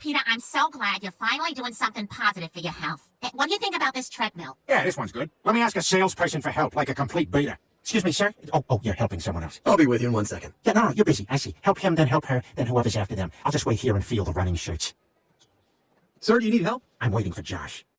Peter, I'm so glad you're finally doing something positive for your health. Eh, what do you think about this treadmill? Yeah, this one's good. Let me ask a salesperson for help, like a complete beta. Excuse me, sir? Oh, oh, you're helping someone else. I'll be with you in one second. Yeah, no, no, you're busy. I see. Help him, then help her, then whoever's after them. I'll just wait here and feel the running shirts. Sir, do you need help? I'm waiting for Josh.